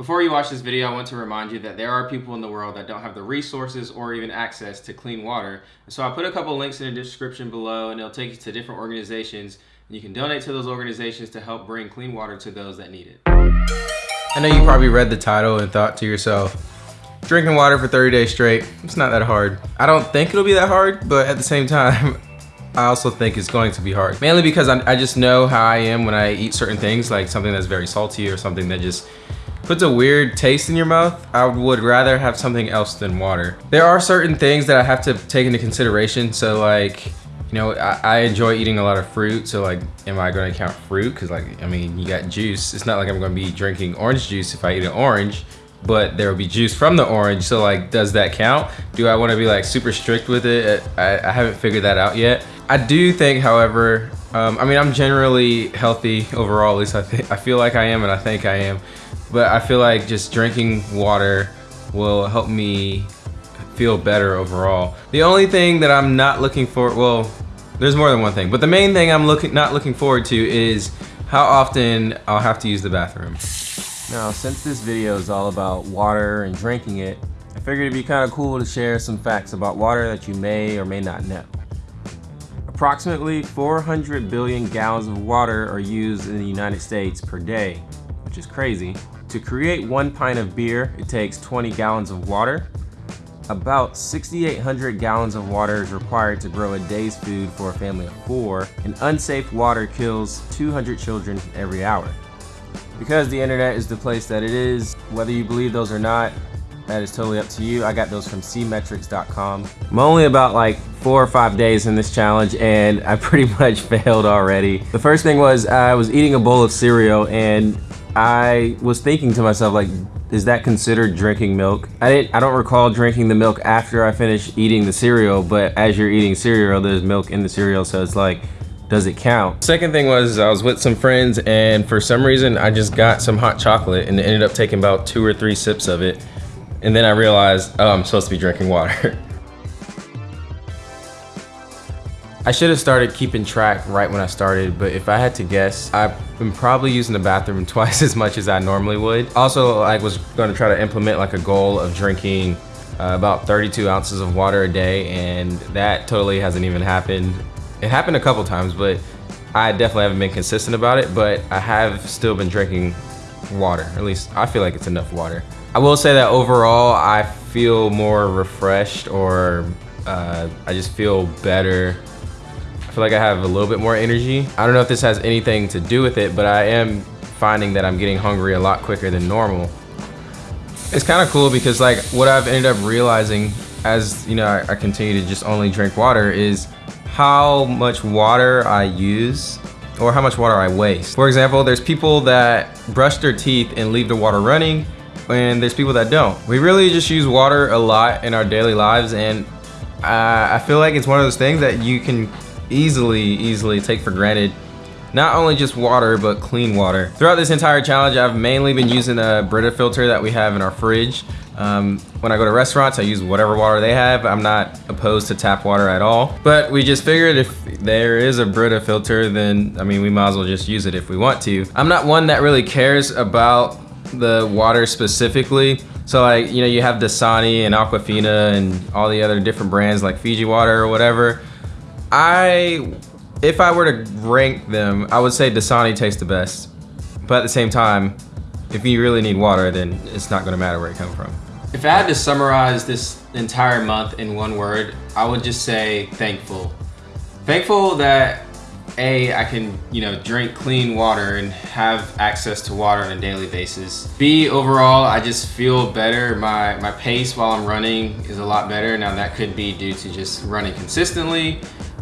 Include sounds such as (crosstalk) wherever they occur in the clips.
Before you watch this video, I want to remind you that there are people in the world that don't have the resources or even access to clean water. So I put a couple links in the description below and it'll take you to different organizations and you can donate to those organizations to help bring clean water to those that need it. I know you probably read the title and thought to yourself, drinking water for 30 days straight, it's not that hard. I don't think it'll be that hard, but at the same time, (laughs) I also think it's going to be hard. Mainly because I, I just know how I am when I eat certain things, like something that's very salty or something that just puts a weird taste in your mouth, I would rather have something else than water. There are certain things that I have to take into consideration. So like, you know, I, I enjoy eating a lot of fruit. So like, am I gonna count fruit? Cause like, I mean, you got juice. It's not like I'm gonna be drinking orange juice if I eat an orange but there will be juice from the orange. So like, does that count? Do I wanna be like super strict with it? I, I haven't figured that out yet. I do think, however, um, I mean, I'm generally healthy overall, at least I, think I feel like I am and I think I am. But I feel like just drinking water will help me feel better overall. The only thing that I'm not looking for, well, there's more than one thing, but the main thing I'm looking not looking forward to is how often I'll have to use the bathroom. Now, since this video is all about water and drinking it, I figured it'd be kind of cool to share some facts about water that you may or may not know. Approximately 400 billion gallons of water are used in the United States per day, which is crazy. To create one pint of beer, it takes 20 gallons of water. About 6,800 gallons of water is required to grow a day's food for a family of four, and unsafe water kills 200 children every hour. Because the internet is the place that it is, whether you believe those or not, that is totally up to you. I got those from cmetrics.com. I'm only about like four or five days in this challenge and I pretty (laughs) much failed already. The first thing was I was eating a bowl of cereal and I was thinking to myself, like, is that considered drinking milk? I didn't, I don't recall drinking the milk after I finished eating the cereal, but as you're eating cereal, there's milk in the cereal, so it's like, does it count? Second thing was I was with some friends and for some reason I just got some hot chocolate and ended up taking about two or three sips of it. And then I realized, oh, I'm supposed to be drinking water. (laughs) I should have started keeping track right when I started, but if I had to guess, I've been probably using the bathroom (laughs) twice as much as I normally would. Also, I was gonna try to implement like a goal of drinking uh, about 32 ounces of water a day, and that totally hasn't even happened. It happened a couple times, but I definitely haven't been consistent about it, but I have still been drinking water. At least I feel like it's enough water. I will say that overall, I feel more refreshed or uh, I just feel better feel like I have a little bit more energy. I don't know if this has anything to do with it, but I am finding that I'm getting hungry a lot quicker than normal. It's kind of cool because like what I've ended up realizing as you know I, I continue to just only drink water is how much water I use or how much water I waste. For example, there's people that brush their teeth and leave the water running and there's people that don't. We really just use water a lot in our daily lives and uh, I feel like it's one of those things that you can easily, easily take for granted not only just water, but clean water. Throughout this entire challenge, I've mainly been using a Brita filter that we have in our fridge. Um, when I go to restaurants, I use whatever water they have. I'm not opposed to tap water at all. But we just figured if there is a Brita filter, then, I mean, we might as well just use it if we want to. I'm not one that really cares about the water specifically. So like, you know, you have Dasani and Aquafina and all the other different brands like Fiji water or whatever. I, if I were to rank them, I would say Dasani tastes the best. But at the same time, if you really need water, then it's not gonna matter where it comes from. If I had to summarize this entire month in one word, I would just say thankful. Thankful that a, I can, you know, drink clean water and have access to water on a daily basis. B, overall, I just feel better. My, my pace while I'm running is a lot better. Now that could be due to just running consistently,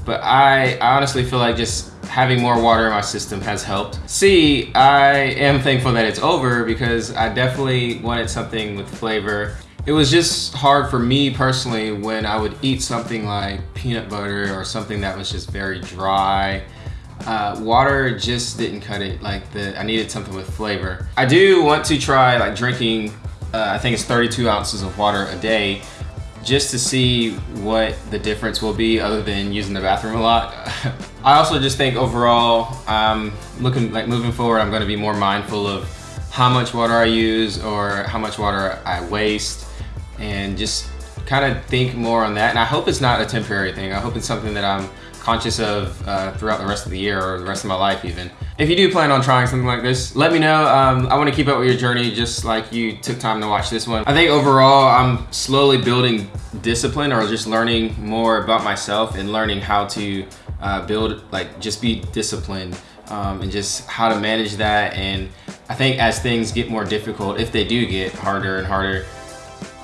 but I, honestly feel like just having more water in my system has helped. C, I am thankful that it's over because I definitely wanted something with flavor. It was just hard for me personally when I would eat something like peanut butter or something that was just very dry. Uh, water just didn't cut it. Like the, I needed something with flavor. I do want to try like drinking, uh, I think it's 32 ounces of water a day just to see what the difference will be other than using the bathroom a lot. (laughs) I also just think overall, um, looking like moving forward, I'm gonna be more mindful of how much water I use or how much water I waste and just kind of think more on that. And I hope it's not a temporary thing. I hope it's something that I'm conscious of uh, throughout the rest of the year or the rest of my life even. If you do plan on trying something like this, let me know. Um, I want to keep up with your journey just like you took time to watch this one. I think overall I'm slowly building discipline or just learning more about myself and learning how to uh, build, like just be disciplined um, and just how to manage that. And I think as things get more difficult, if they do get harder and harder,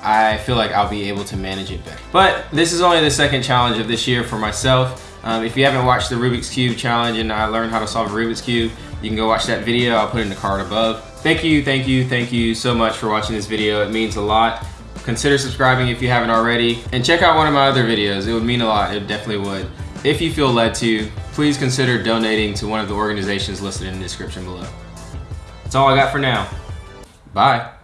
I feel like I'll be able to manage it better. But this is only the second challenge of this year for myself. Um, if you haven't watched the Rubik's Cube challenge and I learned how to solve a Rubik's Cube, you can go watch that video. I'll put it in the card above. Thank you, thank you, thank you so much for watching this video. It means a lot. Consider subscribing if you haven't already. And check out one of my other videos. It would mean a lot. It definitely would. If you feel led to, please consider donating to one of the organizations listed in the description below. That's all I got for now. Bye.